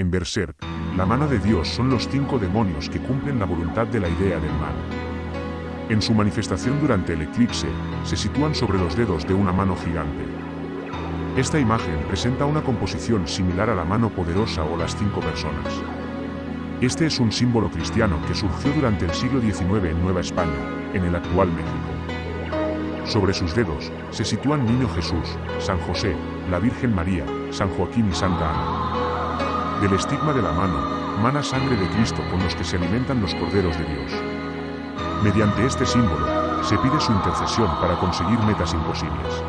En Berserk, la mano de Dios son los cinco demonios que cumplen la voluntad de la idea del mal. En su manifestación durante el eclipse, se sitúan sobre los dedos de una mano gigante. Esta imagen presenta una composición similar a la mano poderosa o las cinco personas. Este es un símbolo cristiano que surgió durante el siglo XIX en Nueva España, en el actual México. Sobre sus dedos, se sitúan Niño Jesús, San José, la Virgen María, San Joaquín y Santa Ana. Del estigma de la mano, mana sangre de Cristo con los que se alimentan los corderos de Dios. Mediante este símbolo, se pide su intercesión para conseguir metas imposibles.